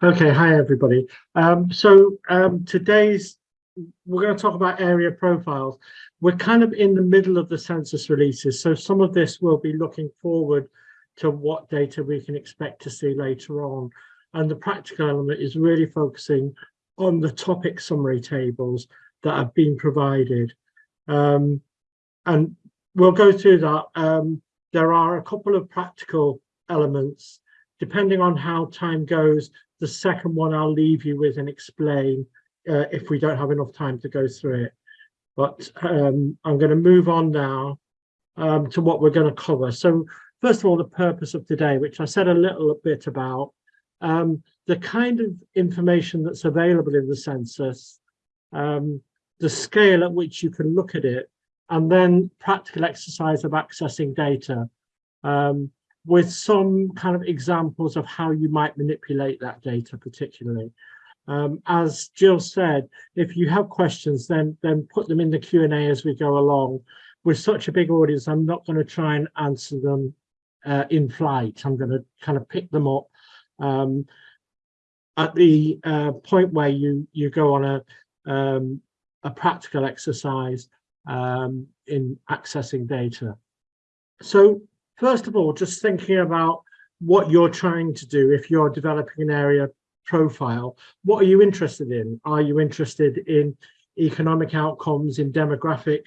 Okay, hi everybody. Um, so um, today's, we're going to talk about area profiles. We're kind of in the middle of the census releases, so some of this will be looking forward to what data we can expect to see later on. And the practical element is really focusing on the topic summary tables that have been provided. Um, and we'll go through that. Um, there are a couple of practical elements depending on how time goes, the second one I'll leave you with and explain uh, if we don't have enough time to go through it. But um, I'm going to move on now um, to what we're going to cover. So first of all, the purpose of today, which I said a little bit about, um, the kind of information that's available in the census, um, the scale at which you can look at it, and then practical exercise of accessing data. Um, with some kind of examples of how you might manipulate that data particularly. Um, as Jill said, if you have questions, then, then put them in the Q&A as we go along. With such a big audience, I'm not going to try and answer them uh, in flight. I'm going to kind of pick them up um, at the uh, point where you, you go on a, um, a practical exercise um, in accessing data. So first of all, just thinking about what you're trying to do if you're developing an area profile, what are you interested in? Are you interested in economic outcomes, in demographic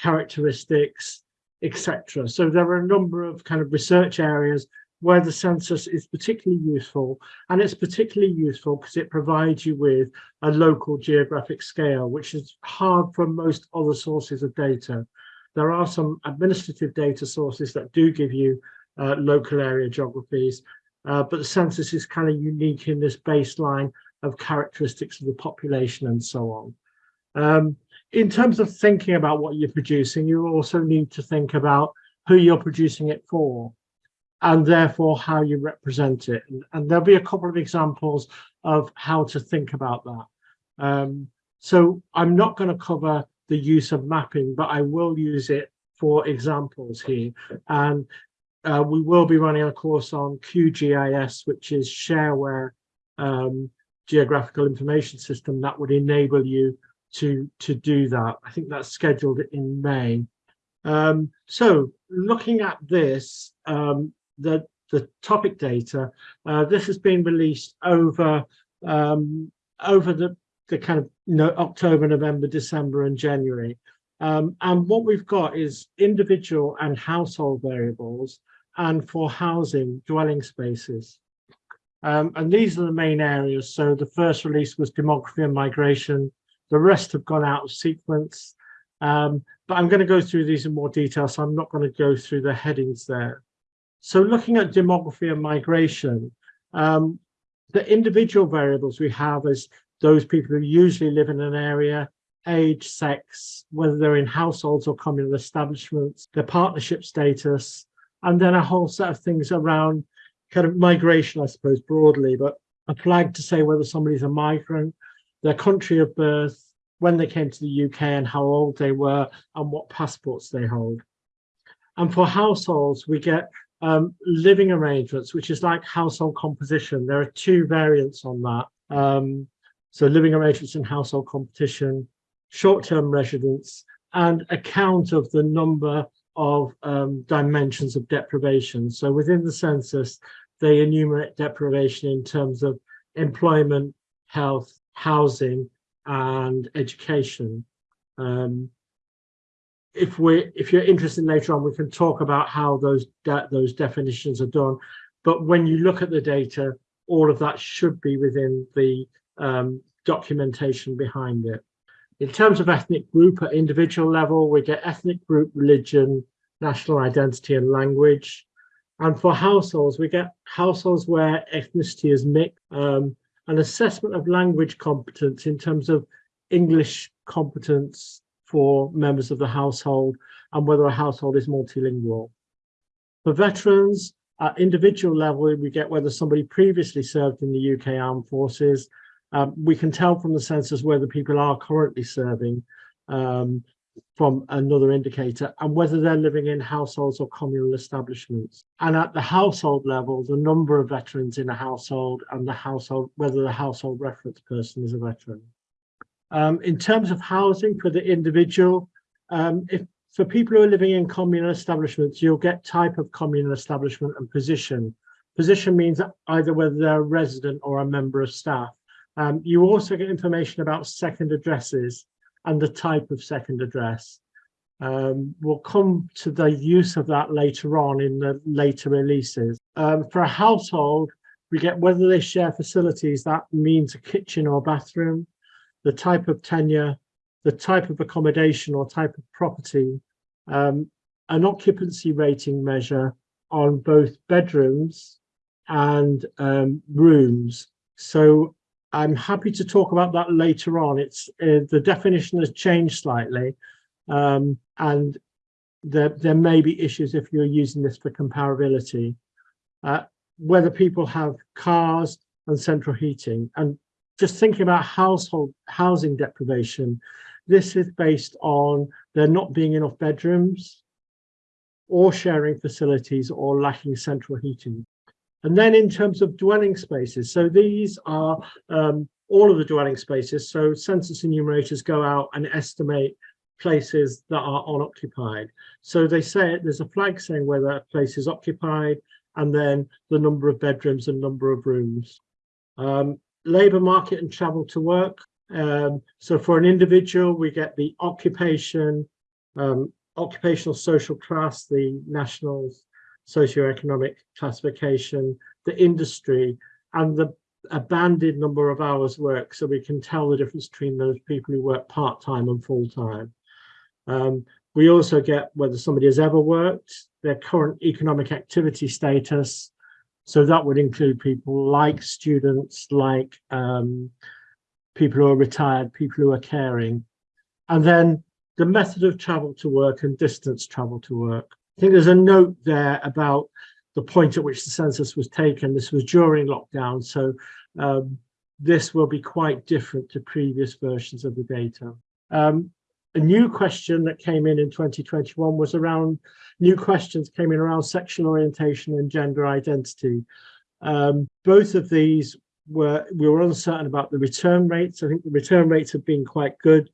characteristics, etc. So there are a number of kind of research areas where the census is particularly useful and it's particularly useful because it provides you with a local geographic scale which is hard from most other sources of data there are some administrative data sources that do give you uh, local area geographies, uh, but the census is kind of unique in this baseline of characteristics of the population and so on. Um, in terms of thinking about what you're producing, you also need to think about who you're producing it for and therefore how you represent it. And, and there'll be a couple of examples of how to think about that. Um, so I'm not going to cover the use of mapping, but I will use it for examples here. And uh, we will be running a course on QGIS, which is shareware um, geographical information system that would enable you to, to do that. I think that's scheduled in May. Um, so looking at this, um, the, the topic data, uh, this has been released over um, over the the kind of no, October, November, December and January. Um, and what we've got is individual and household variables and for housing dwelling spaces. Um, and these are the main areas. So the first release was demography and migration. The rest have gone out of sequence. Um, but I'm going to go through these in more detail, so I'm not going to go through the headings there. So looking at demography and migration, um, the individual variables we have is those people who usually live in an area, age, sex, whether they're in households or communal establishments, their partnership status, and then a whole set of things around kind of migration, I suppose, broadly, but a flag to say whether somebody's a migrant, their country of birth, when they came to the UK and how old they were and what passports they hold. And for households, we get um, living arrangements, which is like household composition. There are two variants on that. Um, so living arrangements and household composition, short-term residence, and account of the number of um, dimensions of deprivation. So within the census, they enumerate deprivation in terms of employment, health, housing, and education. Um, if we if you're interested later on, we can talk about how those de those definitions are done. But when you look at the data, all of that should be within the um, documentation behind it. In terms of ethnic group at individual level, we get ethnic group, religion, national identity and language. And for households, we get households where ethnicity is mixed, um, an assessment of language competence in terms of English competence for members of the household and whether a household is multilingual. For veterans, at individual level, we get whether somebody previously served in the UK Armed Forces. Um, we can tell from the census whether people are currently serving. Um, from another indicator and whether they're living in households or communal establishments. And at the household level, the number of veterans in a household and the household, whether the household reference person is a veteran. Um, in terms of housing for the individual, um, if for people who are living in communal establishments, you'll get type of communal establishment and position. Position means either whether they're a resident or a member of staff. Um, you also get information about second addresses and the type of second address. Um, we'll come to the use of that later on in the later releases. Um, for a household, we get whether they share facilities, that means a kitchen or bathroom, the type of tenure, the type of accommodation or type of property, um, an occupancy rating measure on both bedrooms and um, rooms. So I'm happy to talk about that later on. It's uh, the definition has changed slightly, um, and there, there may be issues if you're using this for comparability. Uh, whether people have cars and central heating, and just thinking about household housing deprivation, this is based on there not being enough bedrooms or sharing facilities or lacking central heating. And then in terms of dwelling spaces, so these are um, all of the dwelling spaces. So census enumerators go out and estimate places that are unoccupied. So they say there's a flag saying whether a place is occupied and then the number of bedrooms and number of rooms. Um, labour market and travel to work. Um, so for an individual, we get the occupation, um, occupational social class, the nationals, socioeconomic classification, the industry, and the a banded number of hours work so we can tell the difference between those people who work part-time and full-time. Um, we also get whether somebody has ever worked, their current economic activity status. So that would include people like students, like um, people who are retired, people who are caring. And then the method of travel to work and distance travel to work. I think there's a note there about the point at which the census was taken. This was during lockdown, so um, this will be quite different to previous versions of the data. Um, a new question that came in in 2021 was around, new questions came in around sexual orientation and gender identity. Um, both of these were, we were uncertain about the return rates. I think the return rates have been quite good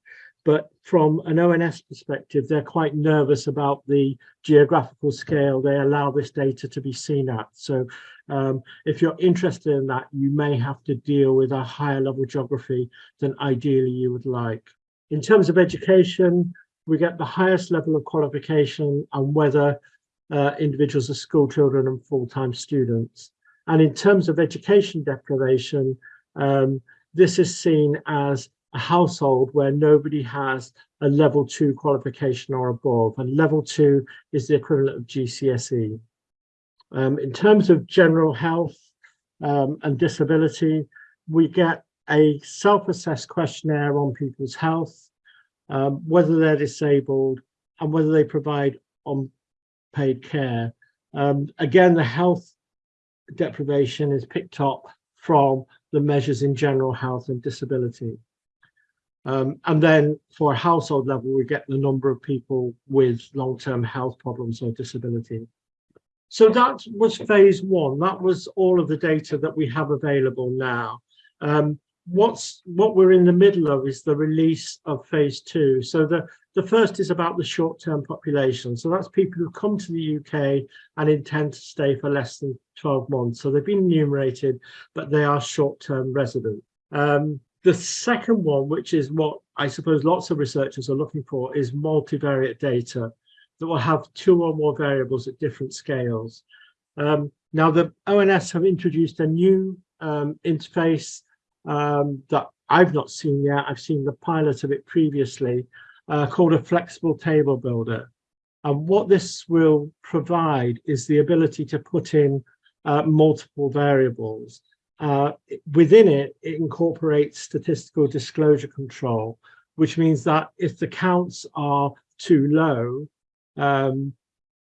but from an ONS perspective, they're quite nervous about the geographical scale they allow this data to be seen at. So um, if you're interested in that, you may have to deal with a higher level geography than ideally you would like. In terms of education, we get the highest level of qualification and whether uh, individuals are school children and full-time students. And in terms of education deprivation, um, this is seen as a household where nobody has a level two qualification or above, and level two is the equivalent of GCSE. Um, in terms of general health um, and disability, we get a self-assessed questionnaire on people's health, um, whether they're disabled and whether they provide unpaid care. Um, again, the health deprivation is picked up from the measures in general health and disability. Um, and then for a household level, we get the number of people with long-term health problems or disability. So that was phase one. That was all of the data that we have available now. Um, what's what we're in the middle of is the release of phase two. So the, the first is about the short-term population. So that's people who come to the UK and intend to stay for less than 12 months. So they've been enumerated, but they are short-term residents. Um, the second one, which is what I suppose lots of researchers are looking for, is multivariate data that will have two or more variables at different scales. Um, now, the ONS have introduced a new um, interface um, that I've not seen yet. I've seen the pilot of it previously, uh, called a flexible table builder. And what this will provide is the ability to put in uh, multiple variables. Uh, within it, it incorporates statistical disclosure control, which means that if the counts are too low, um,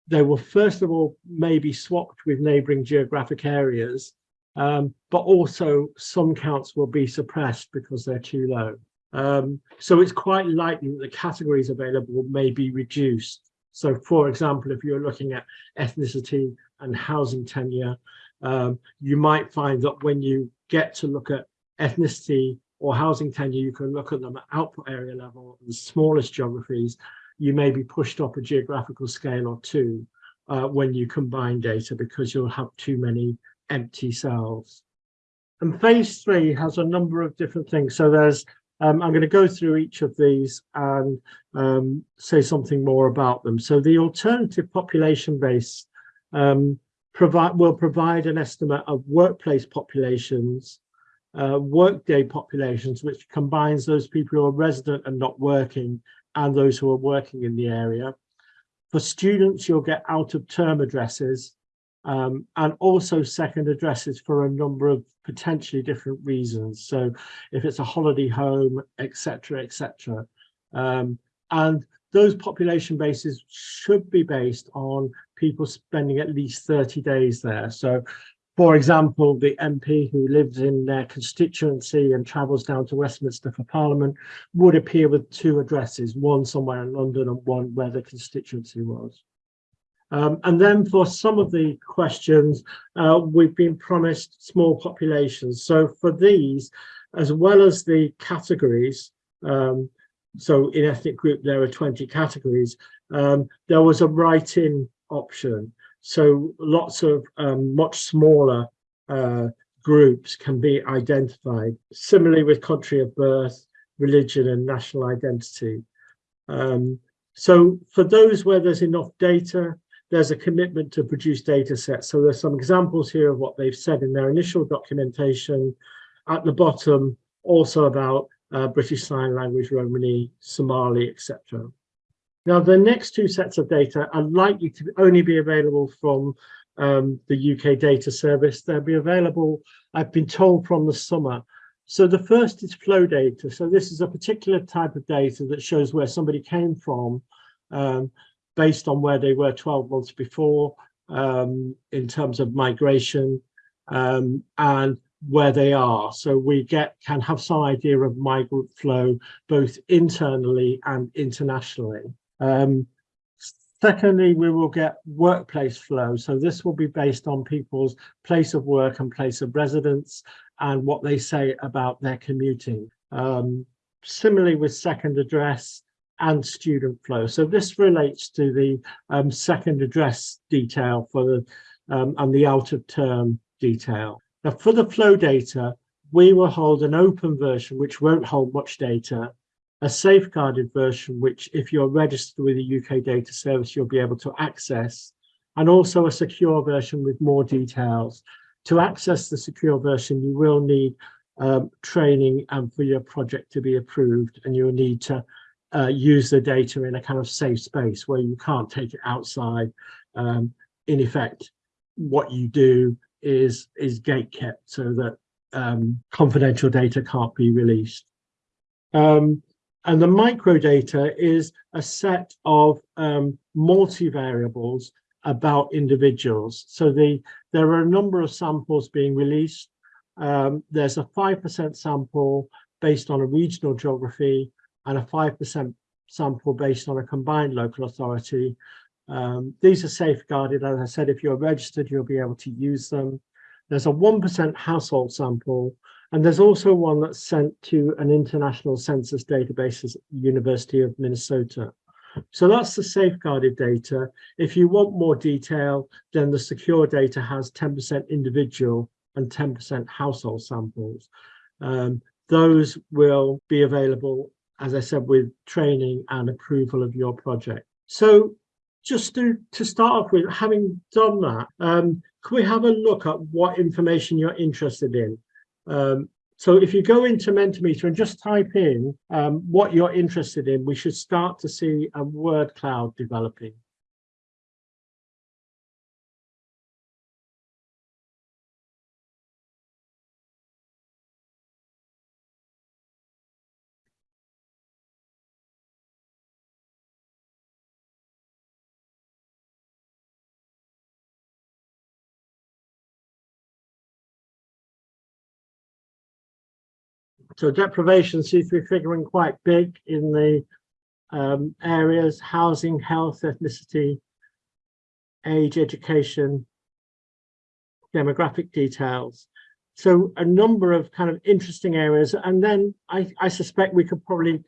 they will first of all maybe swapped with neighboring geographic areas, um, but also some counts will be suppressed because they're too low. Um, so it's quite likely that the categories available may be reduced. So for example, if you're looking at ethnicity and housing tenure, um, you might find that when you get to look at ethnicity or housing tenure, you can look at them at output area level, the smallest geographies, you may be pushed up a geographical scale or two uh, when you combine data because you'll have too many empty cells. And phase three has a number of different things. So there's, um, I'm going to go through each of these and um, say something more about them. So the alternative population base um, provide, will provide an estimate of workplace populations, uh, workday populations, which combines those people who are resident and not working and those who are working in the area. For students, you'll get out of term addresses um, and also second addresses for a number of potentially different reasons. So if it's a holiday home, etc., etc. Um, and those population bases should be based on people spending at least 30 days there. So for example, the MP who lives in their constituency and travels down to Westminster for Parliament would appear with two addresses, one somewhere in London and one where the constituency was. Um, and then for some of the questions, uh, we've been promised small populations. So for these, as well as the categories, um, so in ethnic group, there are 20 categories, um, there was a write-in option. So lots of um, much smaller uh, groups can be identified. Similarly with country of birth, religion and national identity. Um, so for those where there's enough data, there's a commitment to produce data sets. So there's some examples here of what they've said in their initial documentation. At the bottom, also about uh, British Sign Language, Romani, Somali, etc. Now, the next two sets of data are likely to only be available from um, the UK data service. They'll be available, I've been told, from the summer. So the first is flow data. So this is a particular type of data that shows where somebody came from um, based on where they were 12 months before um, in terms of migration um, and where they are. So we get can have some idea of migrant flow both internally and internationally. Um, secondly, we will get workplace flow. So this will be based on people's place of work and place of residence and what they say about their commuting. Um, similarly with second address and student flow. So this relates to the um, second address detail for the um, and the out of term detail. Now for the flow data, we will hold an open version which won't hold much data a safeguarded version, which if you're registered with the UK data service, you'll be able to access, and also a secure version with more details. To access the secure version, you will need um, training and for your project to be approved, and you'll need to uh, use the data in a kind of safe space where you can't take it outside. Um, in effect, what you do is, is gate kept so that um, confidential data can't be released. Um, and the microdata is a set of um, multivariables about individuals. So the, there are a number of samples being released. Um, there's a 5% sample based on a regional geography and a 5% sample based on a combined local authority. Um, these are safeguarded. As I said, if you're registered, you'll be able to use them. There's a 1% household sample and there's also one that's sent to an international census database at University of Minnesota. So that's the safeguarded data. If you want more detail, then the secure data has 10% individual and 10% household samples. Um, those will be available, as I said, with training and approval of your project. So just to, to start off with, having done that, um, can we have a look at what information you're interested in? Um, so if you go into Mentimeter and just type in um, what you're interested in, we should start to see a word cloud developing. So deprivation seems to be figuring quite big in the um, areas, housing, health, ethnicity, age, education, demographic details. So a number of kind of interesting areas. And then I, I suspect we could probably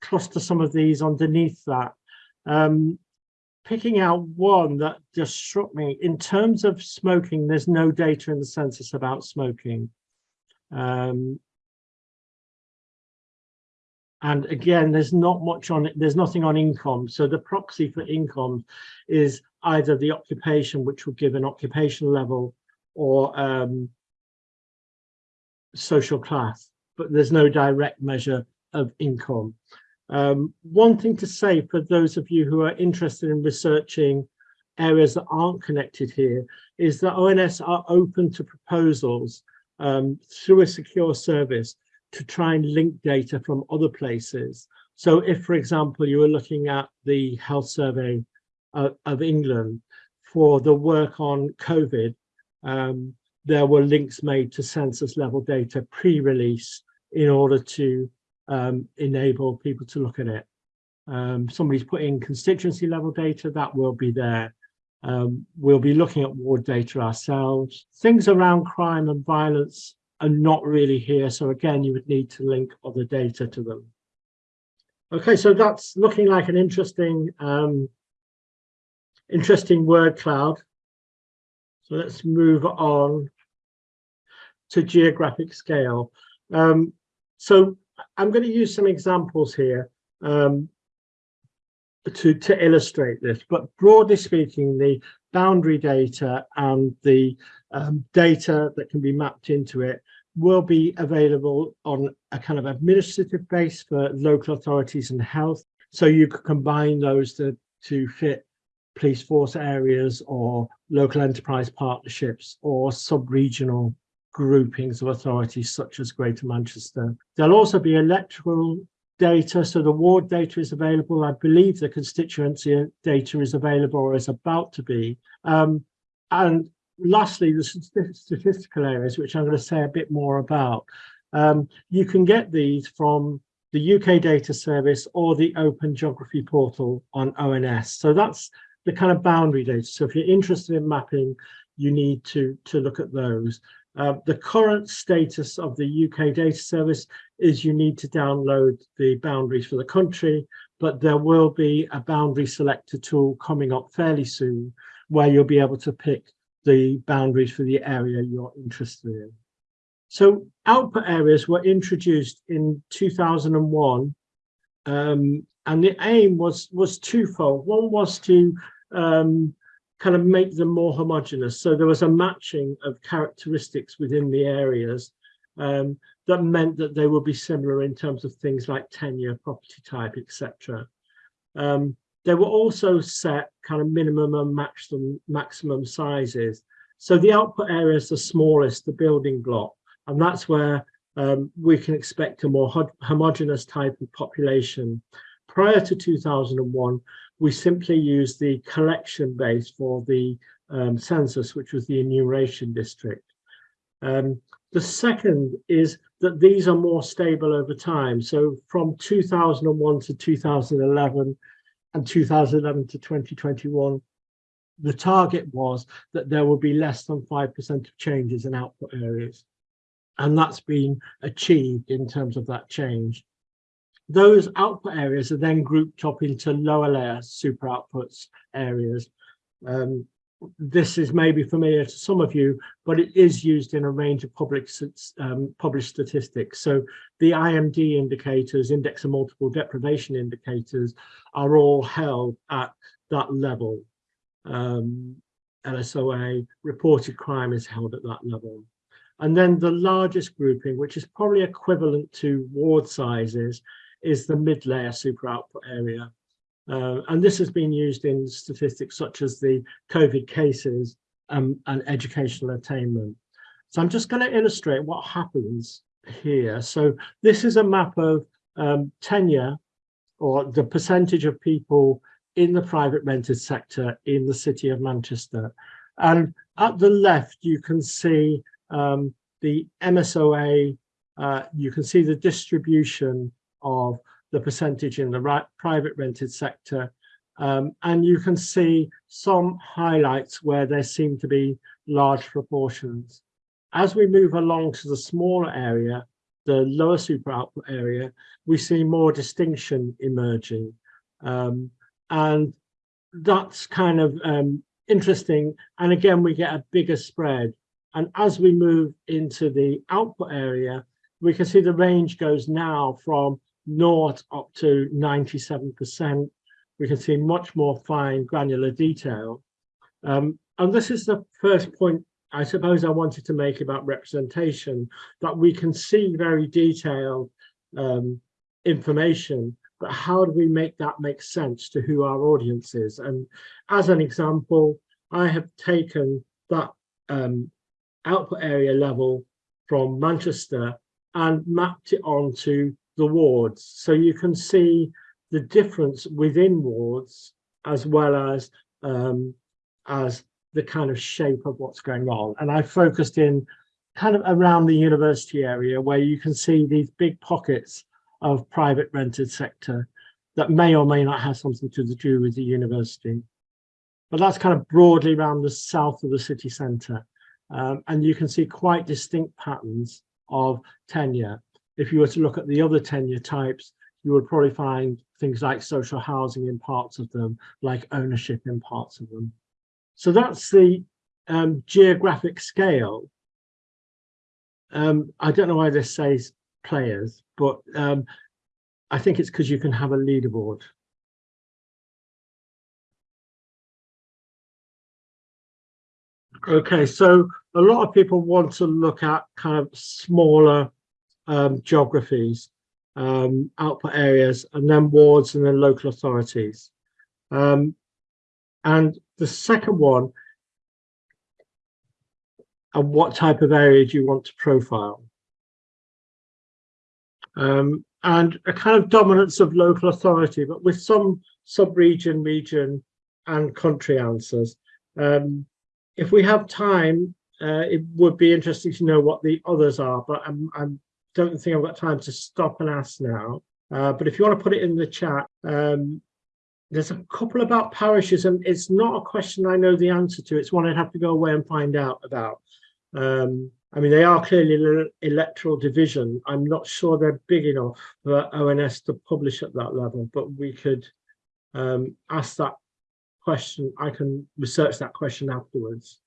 cluster some of these underneath that. Um, picking out one that just struck me in terms of smoking, there's no data in the census about smoking. Um, and again, there's not much on it. There's nothing on income. So the proxy for income is either the occupation, which will give an occupational level or um, social class, but there's no direct measure of income. Um, one thing to say for those of you who are interested in researching areas that aren't connected here is that ONS are open to proposals um, through a secure service to try and link data from other places. So if, for example, you were looking at the health survey uh, of England for the work on COVID, um, there were links made to census level data pre-release in order to um, enable people to look at it. Um, somebody's put in constituency level data, that will be there. Um, we'll be looking at ward data ourselves. Things around crime and violence are not really here. So again, you would need to link other data to them. Okay, so that's looking like an interesting, um, interesting word cloud. So let's move on to geographic scale. Um, so I'm going to use some examples here um, to, to illustrate this, but broadly speaking, the boundary data and the um, data that can be mapped into it will be available on a kind of administrative base for local authorities and health. So you could combine those to, to fit police force areas or local enterprise partnerships or sub-regional groupings of authorities such as Greater Manchester. There'll also be electoral data, so the ward data is available. I believe the constituency data is available or is about to be. Um, and lastly, the statistical areas, which I'm going to say a bit more about. Um, you can get these from the UK Data Service or the Open Geography portal on ONS. So that's the kind of boundary data. So if you're interested in mapping, you need to, to look at those. Uh, the current status of the UK data service is you need to download the boundaries for the country, but there will be a boundary selector tool coming up fairly soon where you'll be able to pick the boundaries for the area you're interested in. So output areas were introduced in 2001 um, and the aim was was twofold. One was to um, kind of make them more homogeneous. So there was a matching of characteristics within the areas um, that meant that they would be similar in terms of things like tenure, property type, etc. Um, they were also set kind of minimum and maximum, maximum sizes. So the output area is the smallest, the building block, and that's where um, we can expect a more homogeneous type of population. Prior to 2001, we simply used the collection base for the um, census, which was the enumeration district. Um, the second is that these are more stable over time. So from 2001 to 2011 and 2011 to 2021, the target was that there will be less than 5% of changes in output areas. And that's been achieved in terms of that change. Those output areas are then grouped up into lower layer super outputs areas. Um, this is maybe familiar to some of you, but it is used in a range of public um, published statistics. So the IMD indicators, index of multiple deprivation indicators, are all held at that level. Um, LSOA, reported crime is held at that level. And then the largest grouping, which is probably equivalent to ward sizes, is the mid-layer super output area. Uh, and this has been used in statistics such as the COVID cases um, and educational attainment. So I'm just going to illustrate what happens here. So this is a map of um, tenure or the percentage of people in the private rented sector in the city of Manchester. And at the left, you can see um, the MSOA uh, you can see the distribution of the percentage in the right, private rented sector. Um, and you can see some highlights where there seem to be large proportions. As we move along to the smaller area, the lower super output area, we see more distinction emerging. Um, and that's kind of um, interesting. And again, we get a bigger spread. And as we move into the output area, we can see the range goes now from naught up to 97%. We can see much more fine granular detail. Um, and this is the first point I suppose I wanted to make about representation, that we can see very detailed um, information, but how do we make that make sense to who our audience is? And as an example, I have taken that um, output area level from Manchester and mapped it onto the wards. So you can see the difference within wards as well as um, as the kind of shape of what's going on. And I focused in kind of around the university area where you can see these big pockets of private rented sector that may or may not have something to do with the university. But that's kind of broadly around the south of the city centre. Um, and you can see quite distinct patterns of tenure. If you were to look at the other tenure types, you would probably find things like social housing in parts of them, like ownership in parts of them. So that's the um, geographic scale. Um, I don't know why this says players, but um, I think it's because you can have a leaderboard. Okay, so a lot of people want to look at kind of smaller um, geographies, um, output areas, and then wards and then local authorities. Um, and the second one, and what type of area do you want to profile? Um, and a kind of dominance of local authority, but with some sub-region, region and country answers. Um, if we have time, uh, it would be interesting to know what the others are, but I'm, I don't think I've got time to stop and ask now. Uh, but if you want to put it in the chat, um, there's a couple about parishes and it's not a question I know the answer to. It's one I'd have to go away and find out about. Um, I mean, they are clearly electoral division. I'm not sure they're big enough for ONS to publish at that level, but we could um, ask that question. I can research that question afterwards.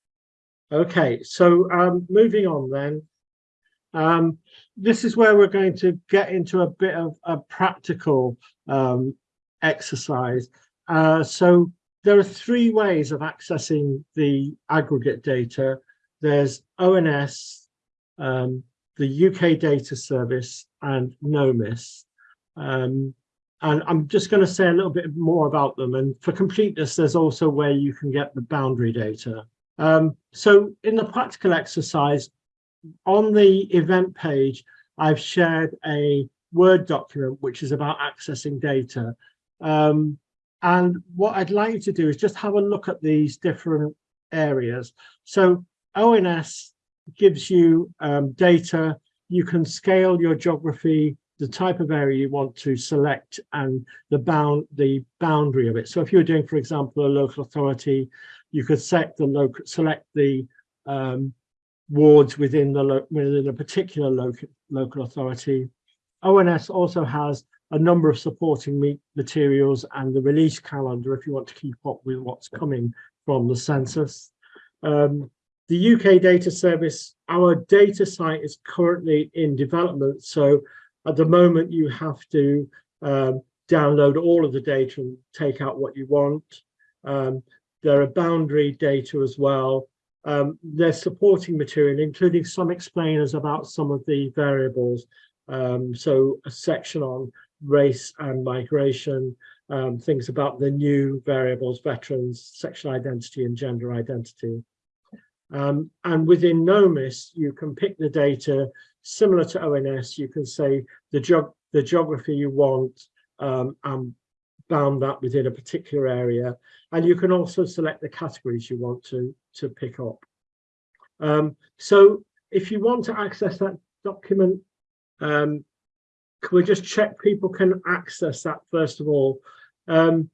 Okay, so um, moving on then. Um, this is where we're going to get into a bit of a practical um, exercise. Uh, so there are three ways of accessing the aggregate data. There's ONS, um, the UK Data Service and NOMIS. Um, and I'm just going to say a little bit more about them. And for completeness, there's also where you can get the boundary data. Um, so in the practical exercise, on the event page, I've shared a Word document, which is about accessing data. Um, and what I'd like you to do is just have a look at these different areas. So ONS gives you um, data, you can scale your geography, the type of area you want to select and the bound the boundary of it. So if you're doing, for example, a local authority, you could set the local select the um, wards within the within a particular local local authority. ONS also has a number of supporting materials and the release calendar if you want to keep up with what's coming from the census. Um, the UK data service, our data site is currently in development. So at the moment you have to um, download all of the data and take out what you want. Um, there are boundary data as well. Um, there's supporting material, including some explainers about some of the variables. Um, so a section on race and migration, um, things about the new variables, veterans, sexual identity and gender identity. Um, and within NOMIS, you can pick the data similar to ONS. You can say the, geog the geography you want um, and bound that within a particular area. And you can also select the categories you want to, to pick up. Um, so if you want to access that document Um, can we just check people can access that first of all? Um,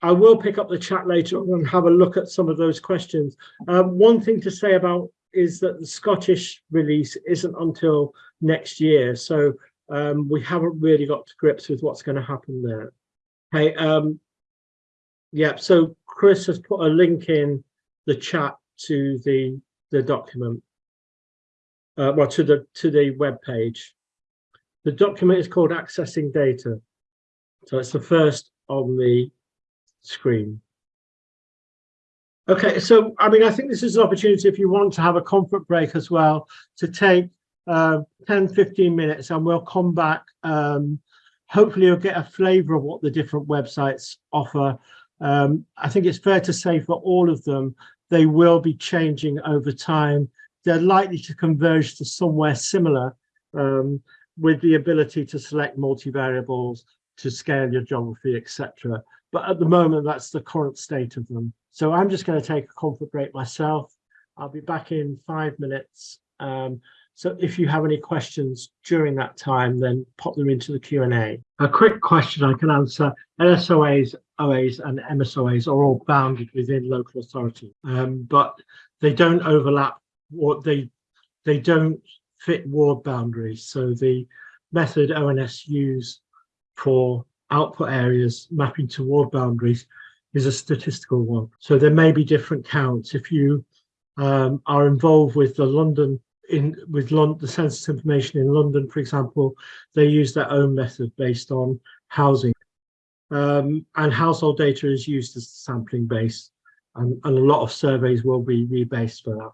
I will pick up the chat later on and have a look at some of those questions. Um, one thing to say about is that the Scottish release isn't until next year, so um, we haven't really got to grips with what's going to happen there. Okay, um, yeah, so Chris has put a link in the chat to the the document, uh, well, to the to the web page. The document is called Accessing Data, so it's the first on the screen. Okay, so I mean, I think this is an opportunity if you want to have a comfort break as well to take uh, 10, 15 minutes and we'll come back. Um, hopefully you'll get a flavor of what the different websites offer. Um, I think it's fair to say for all of them, they will be changing over time. They're likely to converge to somewhere similar um, with the ability to select multivariables, to scale your geography, etc. But at the moment, that's the current state of them. So I'm just going to take a comfort break myself. I'll be back in five minutes. Um, so if you have any questions during that time, then pop them into the Q&A. A quick question I can answer. LSOAs, OAs and MSOAs are all bounded within local authority, um, but they don't overlap or they, they don't fit ward boundaries. So the method ONS use for output areas mapping to ward boundaries is a statistical one. So there may be different counts. If you um, are involved with the London in with London, the census information in London, for example, they use their own method based on housing. Um, and household data is used as the sampling base, and, and a lot of surveys will be rebased for that.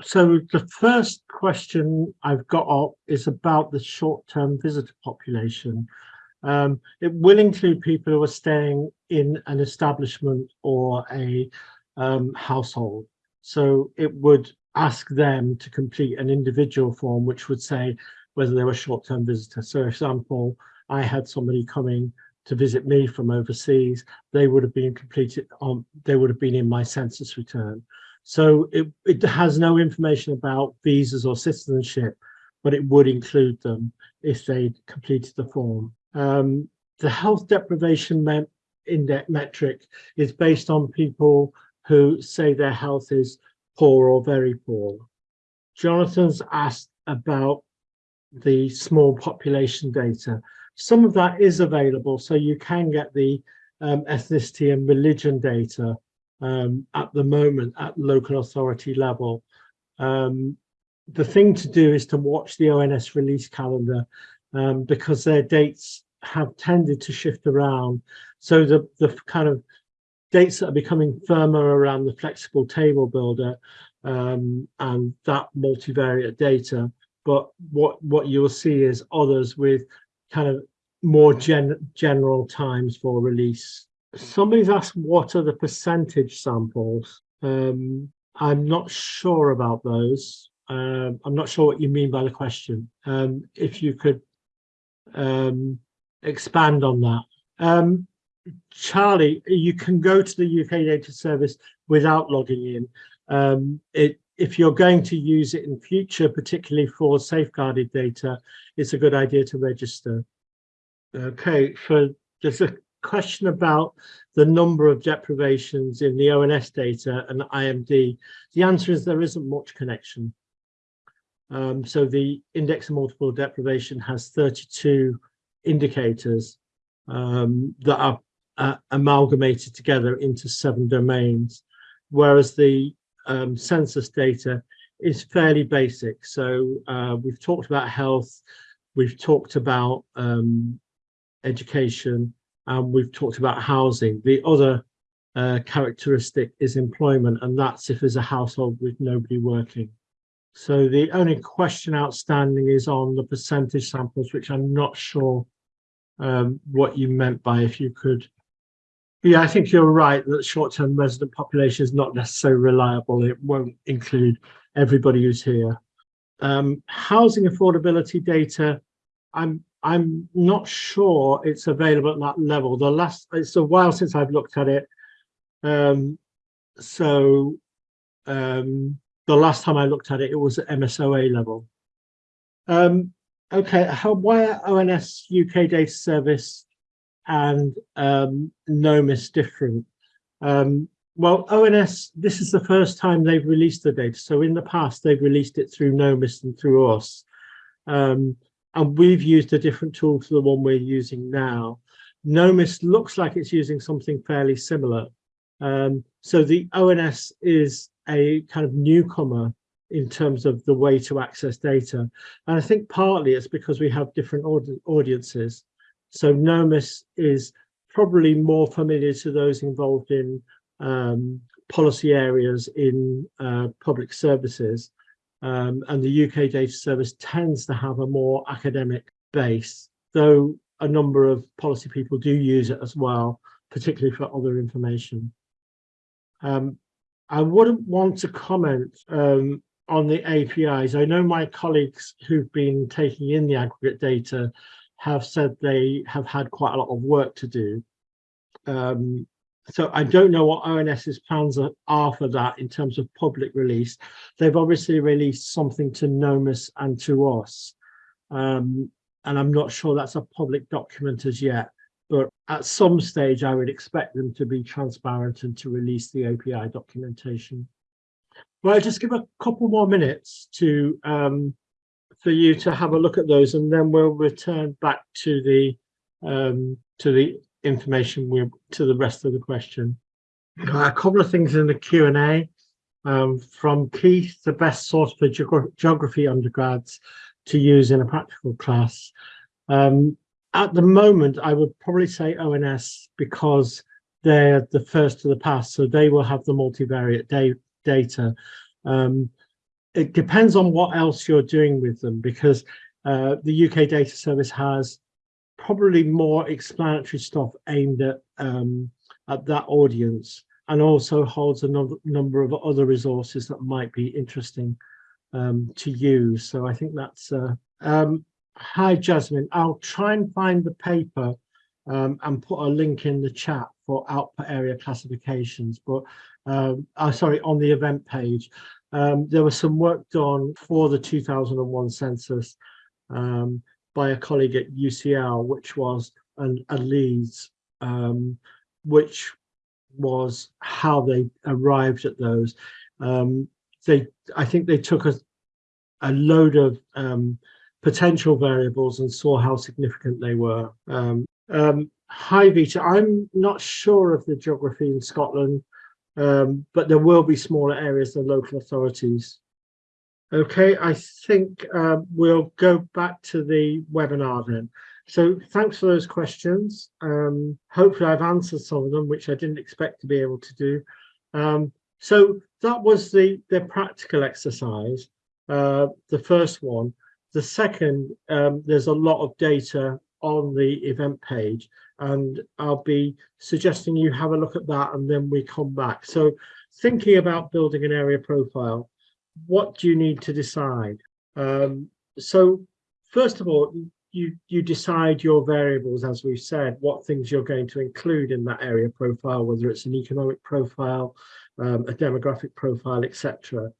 So the first question I've got up is about the short-term visitor population. Um, it will include people who are staying in an establishment or a um, household. So it would ask them to complete an individual form, which would say whether they were short-term visitors. So, for example, I had somebody coming to visit me from overseas, they would have been completed on, they would have been in my census return. So it, it has no information about visas or citizenship, but it would include them if they completed the form. Um, the health deprivation index metric is based on people who say their health is poor or very poor. Jonathan's asked about the small population data. Some of that is available, so you can get the um, ethnicity and religion data um, at the moment at local authority level. Um, the thing to do is to watch the ONS release calendar um, because their dates have tended to shift around. So the, the kind of dates that are becoming firmer around the flexible table builder um, and that multivariate data. But what, what you'll see is others with kind of more gen general times for release. Somebody's asked what are the percentage samples? Um, I'm not sure about those. Um, I'm not sure what you mean by the question. Um, if you could um, expand on that. Charlie, you can go to the UK Data Service without logging in. Um, it, if you're going to use it in future, particularly for safeguarded data, it's a good idea to register. Okay, for there's a question about the number of deprivations in the ONS data and IMD. The answer is there isn't much connection. Um, so the index of multiple deprivation has 32 indicators um, that are uh, amalgamated together into seven domains, whereas the um, census data is fairly basic. So uh, we've talked about health, we've talked about um, education, and we've talked about housing. The other uh, characteristic is employment, and that's if there's a household with nobody working. So the only question outstanding is on the percentage samples, which I'm not sure um, what you meant by if you could. Yeah, I think you're right that short-term resident population is not necessarily reliable. It won't include everybody who's here. Um, housing affordability data, I'm I'm not sure it's available at that level. The last it's a while since I've looked at it. Um, so um, the last time I looked at it, it was at MSOA level. Um, okay, how, why are ONS UK Data Service and um, NOMIS different? Um, well, ONS, this is the first time they've released the data. So in the past, they've released it through NOMIS and through us. Um, and we've used a different tool to the one we're using now. NOMIS looks like it's using something fairly similar. Um, so the ONS is a kind of newcomer in terms of the way to access data. And I think partly it's because we have different audi audiences. So NOMIS is probably more familiar to those involved in um, policy areas in uh, public services. Um, and the UK Data Service tends to have a more academic base, though a number of policy people do use it as well, particularly for other information. Um, I wouldn't want to comment um, on the APIs. I know my colleagues who've been taking in the aggregate data have said they have had quite a lot of work to do. Um, so I don't know what ONS's plans are, for that in terms of public release. They've obviously released something to NOMIS and to us. Um, and I'm not sure that's a public document as yet, but at some stage I would expect them to be transparent and to release the API documentation. Well, I'll just give a couple more minutes to um, for you to have a look at those and then we'll return back to the um, to the information we to the rest of the question. A couple of things in the Q&A um, from Keith, the best source for geog geography undergrads to use in a practical class. Um, at the moment, I would probably say ONS because they're the first to the past, so they will have the multivariate da data. Um, it depends on what else you're doing with them because uh, the UK Data Service has probably more explanatory stuff aimed at um, at that audience and also holds a number of other resources that might be interesting um, to use. So I think that's uh, um, hi Jasmine. I'll try and find the paper um, and put a link in the chat for output area classifications. But um, uh, sorry, on the event page, um, there was some work done for the 2001 census um, by a colleague at UCL, which was an, a Leeds, um, which was how they arrived at those. Um, they, I think they took a, a load of um, potential variables and saw how significant they were. Um, hi Vita, I'm not sure of the geography in Scotland, um, but there will be smaller areas than local authorities. Okay, I think uh, we'll go back to the webinar then. So thanks for those questions. Um, hopefully I've answered some of them, which I didn't expect to be able to do. Um, so that was the, the practical exercise, uh, the first one. The second, um, there's a lot of data on the event page and I'll be suggesting you have a look at that and then we come back. So thinking about building an area profile, what do you need to decide? Um, so first of all, you, you decide your variables, as we've said, what things you're going to include in that area profile, whether it's an economic profile, um, a demographic profile, etc.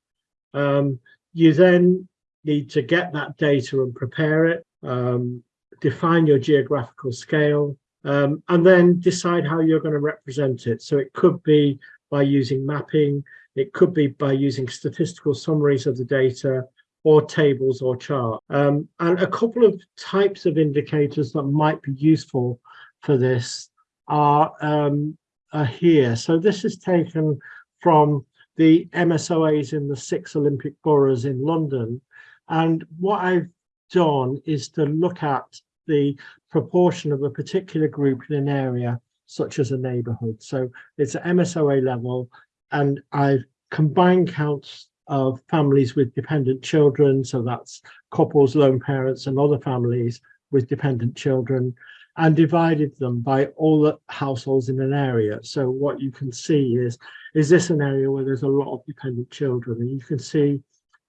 Um, you then need to get that data and prepare it, um, define your geographical scale, um, and then decide how you're going to represent it. So it could be by using mapping, it could be by using statistical summaries of the data or tables or chart. Um, and a couple of types of indicators that might be useful for this are, um, are here. So this is taken from the MSOAs in the six Olympic boroughs in London. And what I've done is to look at the proportion of a particular group in an area, such as a neighborhood. So it's at MSOA level, and I've combined counts of families with dependent children. So that's couples, lone parents and other families with dependent children and divided them by all the households in an area. So what you can see is, is this an area where there's a lot of dependent children? And you can see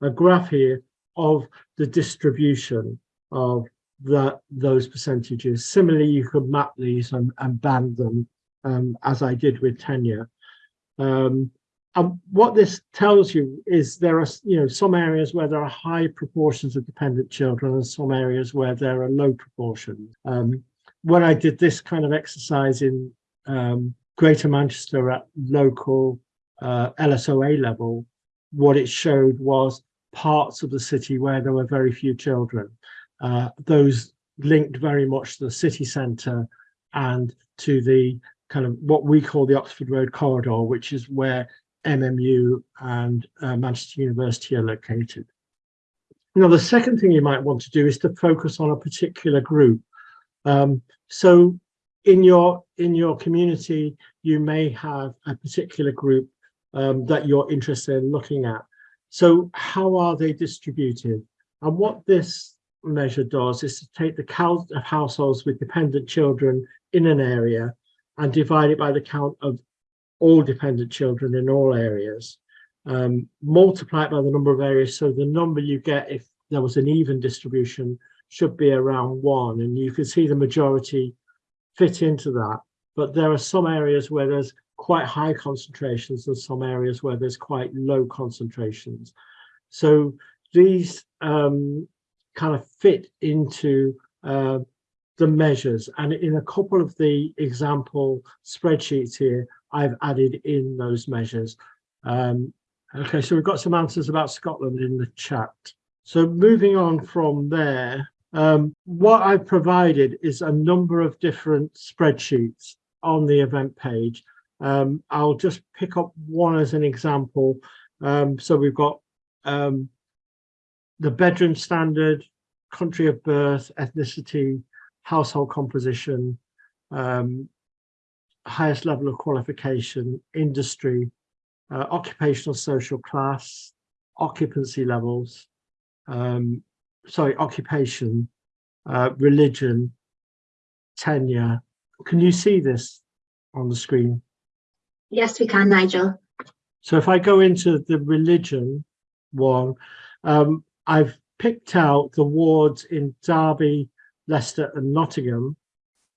a graph here of the distribution of that those percentages. Similarly, you could map these and, and band them um, as I did with tenure. Um, and what this tells you is there are, you know, some areas where there are high proportions of dependent children and some areas where there are low proportions. Um, when I did this kind of exercise in um, Greater Manchester at local uh, LSOA level, what it showed was parts of the city where there were very few children. Uh, those linked very much to the city centre and to the kind of what we call the Oxford Road corridor, which is where MMU and uh, Manchester University are located. Now, the second thing you might want to do is to focus on a particular group. Um, so in your in your community, you may have a particular group um, that you're interested in looking at. So how are they distributed? And what this measure does is to take the count of households with dependent children in an area and divide it by the count of all dependent children in all areas, um, multiply it by the number of areas. So the number you get if there was an even distribution should be around one. And you can see the majority fit into that. But there are some areas where there's quite high concentrations and some areas where there's quite low concentrations. So these um, kind of fit into uh, the measures. And in a couple of the example spreadsheets here, I've added in those measures. Um, okay, so we've got some answers about Scotland in the chat. So moving on from there, um, what I've provided is a number of different spreadsheets on the event page. Um, I'll just pick up one as an example. Um, so we've got um, the bedroom standard, country of birth, ethnicity, household composition, um, highest level of qualification, industry, uh, occupational social class, occupancy levels, um, sorry, occupation, uh, religion, tenure. Can you see this on the screen? Yes, we can, Nigel. So if I go into the religion one, um, I've picked out the wards in Derby, Leicester and Nottingham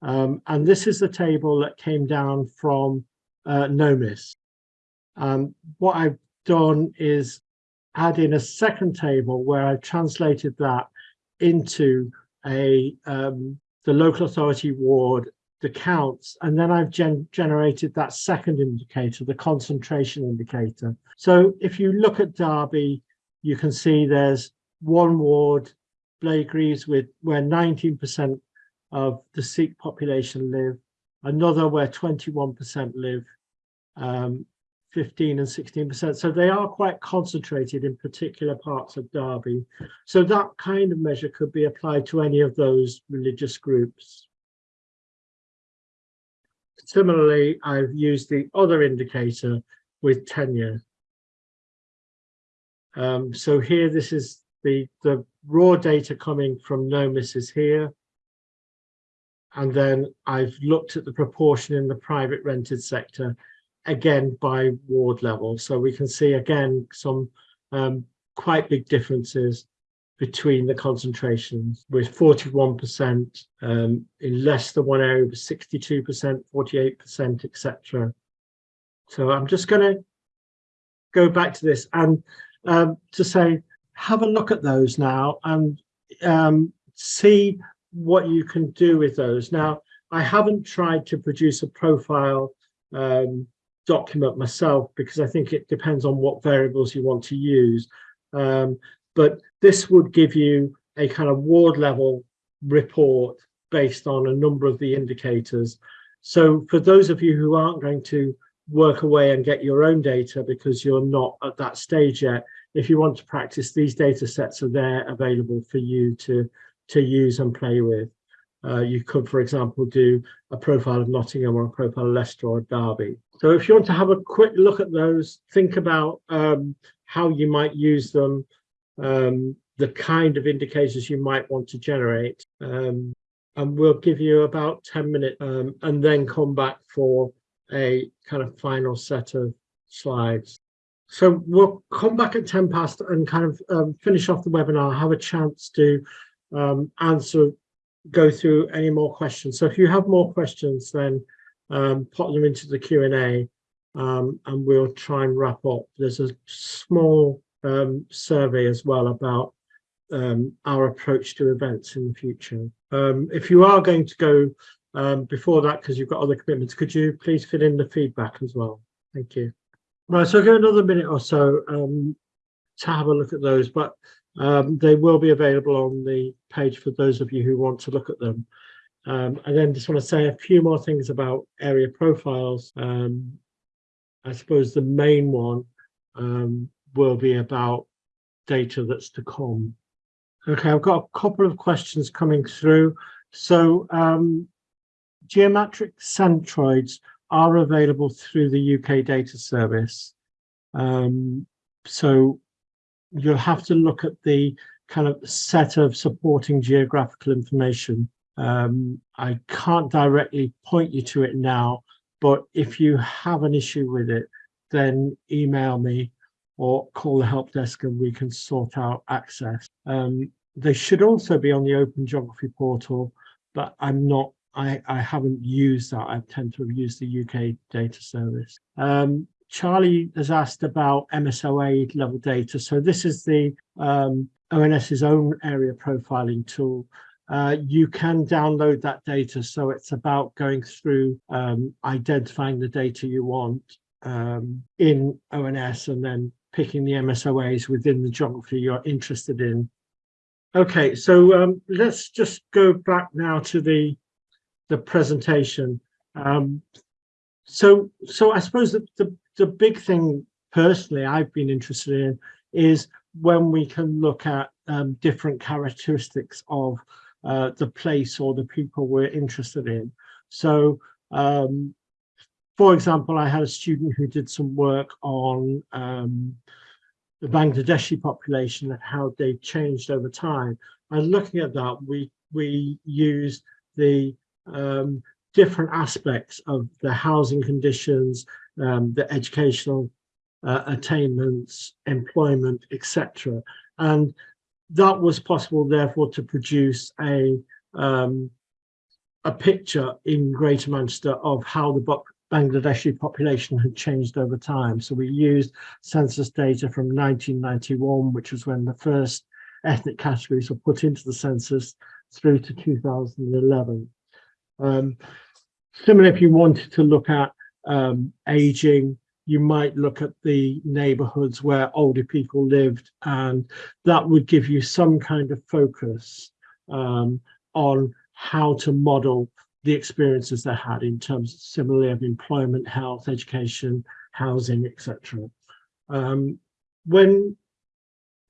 um, and this is the table that came down from uh, NOMIS. Um, what I've done is add in a second table where I've translated that into a um, the local authority ward, the counts, and then I've gen generated that second indicator, the concentration indicator. So if you look at Derby, you can see there's one ward, Blagreaves, with where 19% of the Sikh population live, another where 21% live, um, 15 and 16%. So they are quite concentrated in particular parts of Derby. So that kind of measure could be applied to any of those religious groups. Similarly, I've used the other indicator with tenure. Um, so here, this is the, the raw data coming from NOMIS is here. And then I've looked at the proportion in the private rented sector, again by ward level. So we can see again some um, quite big differences between the concentrations with 41% um, in less than one area, 62%, 48%, etc. So I'm just going to go back to this and um, to say, have a look at those now and um, see what you can do with those. Now, I haven't tried to produce a profile um, document myself because I think it depends on what variables you want to use. Um, but this would give you a kind of ward level report based on a number of the indicators. So for those of you who aren't going to work away and get your own data because you're not at that stage yet, if you want to practice, these data sets are there available for you to to use and play with. Uh, you could, for example, do a profile of Nottingham or a profile of Leicester or Derby. So if you want to have a quick look at those, think about um, how you might use them, um, the kind of indicators you might want to generate. Um, and we'll give you about 10 minutes um, and then come back for a kind of final set of slides. So we'll come back at 10 past and kind of um, finish off the webinar, have a chance to um, answer, go through any more questions. So if you have more questions, then um, pop them into the Q&A um, and we'll try and wrap up. There's a small um, survey as well about um, our approach to events in the future. If you are going to go before that, because you've got other commitments, could you please fill in the feedback as well? Thank you. Right, so give another minute or so um, to have a look at those, but um, they will be available on the page for those of you who want to look at them. Um, and then just want to say a few more things about area profiles. Um, I suppose the main one um, will be about data that's to come. Okay, I've got a couple of questions coming through. So um, geometric centroids are available through the UK data service. Um, so you'll have to look at the kind of set of supporting geographical information. Um, I can't directly point you to it now, but if you have an issue with it, then email me or call the help desk and we can sort out access. Um, they should also be on the Open Geography portal, but I'm not, I, I haven't used that. I tend to have used the UK data service. Um, Charlie has asked about MSOA level data. So this is the um, ONS's own area profiling tool. Uh, you can download that data. So it's about going through um, identifying the data you want um, in ONS and then picking the MSOAs within the geography you're interested in. Okay, so um, let's just go back now to the the presentation. Um, so, so I suppose the, the the big thing personally I've been interested in is when we can look at um, different characteristics of uh, the place or the people we're interested in. So, um, for example, I had a student who did some work on um, the Bangladeshi population and how they changed over time. And looking at that, we we used the um, different aspects of the housing conditions, um, the educational uh, attainments, employment, etc. And that was possible, therefore, to produce a um, a picture in Greater Manchester of how the Bangladeshi population had changed over time. So we used census data from 1991, which was when the first ethnic categories were put into the census, through to 2011. Um, similarly, if you wanted to look at um, aging, you might look at the neighborhoods where older people lived and that would give you some kind of focus um, on how to model the experiences they had in terms similarly of employment, health, education, housing, etc. Um, when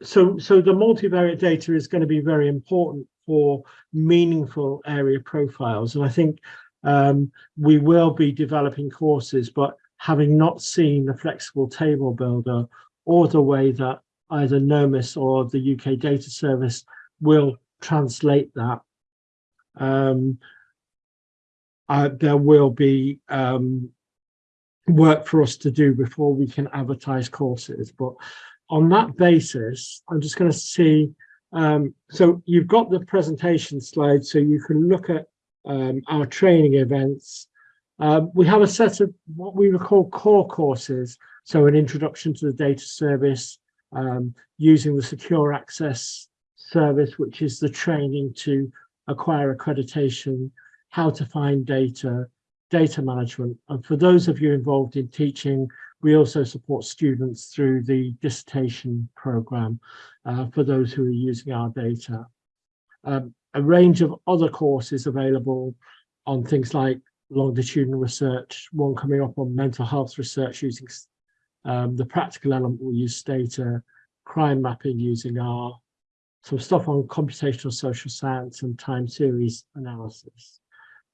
so so the multivariate data is going to be very important for meaningful area profiles and I think um, we will be developing courses, but having not seen the flexible table builder or the way that either NOMIS or the UK data service will translate that, um, uh, there will be um, work for us to do before we can advertise courses. But on that basis, I'm just going to see, um, so you've got the presentation slide, so you can look at um, our training events. Um, we have a set of what we would call core courses. So an introduction to the data service, um, using the secure access service, which is the training to acquire accreditation, how to find data, data management. And for those of you involved in teaching, we also support students through the dissertation program uh, for those who are using our data. Um, a range of other courses available on things like longitudinal research, one coming up on mental health research using um, the practical element, we'll use data, crime mapping using R, some stuff on computational social science and time series analysis.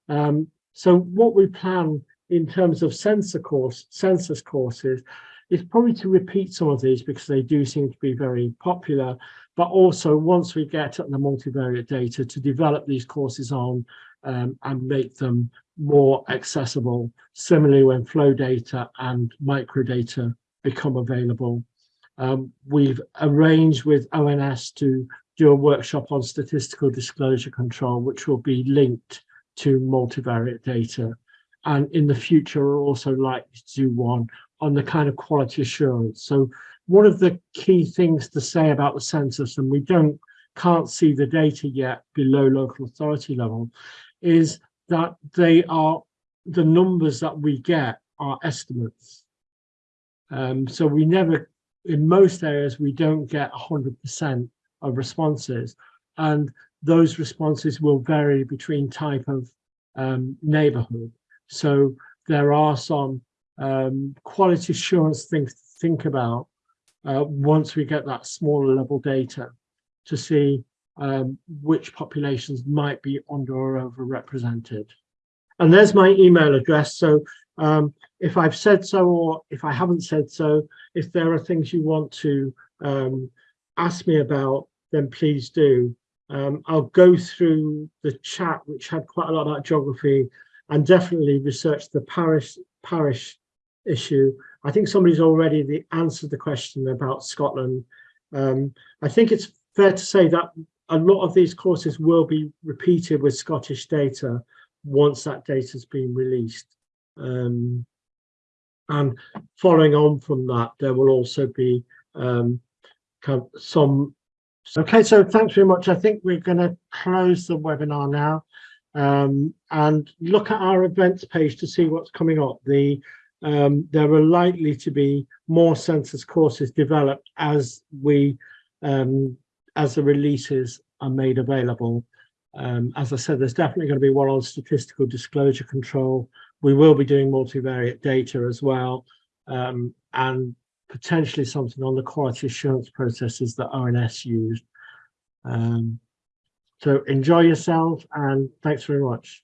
Um, so what we plan in terms of sensor course, census courses is probably to repeat some of these because they do seem to be very popular, but also once we get at the multivariate data to develop these courses on um, and make them more accessible. Similarly, when flow data and microdata become available, um, we've arranged with ONS to do a workshop on statistical disclosure control, which will be linked to multivariate data and in the future are also likely to do one on the kind of quality assurance. So one of the key things to say about the census, and we don't can't see the data yet below local authority level, is that they are the numbers that we get are estimates. Um, so we never, in most areas, we don't get 100% of responses, and those responses will vary between type of um, neighborhood. So there are some um, quality assurance things to think about uh, once we get that smaller level data to see um, which populations might be under or overrepresented. And there's my email address. So um, if I've said so or if I haven't said so, if there are things you want to um, ask me about, then please do. Um, I'll go through the chat, which had quite a lot about geography, and definitely research the parish parish issue. I think somebody's already the, answered the question about Scotland. Um, I think it's fair to say that a lot of these courses will be repeated with Scottish data once that data has been released. Um, and following on from that, there will also be um, some. Okay, so thanks very much. I think we're going to close the webinar now um, and look at our events page to see what's coming up. The um, there are likely to be more census courses developed as we um, as the releases are made available. Um, as I said, there's definitely going to be one on statistical disclosure control. We will be doing multivariate data as well, um, and potentially something on the quality assurance processes that ONS used. Um, so enjoy yourself and thanks very much.